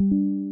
Música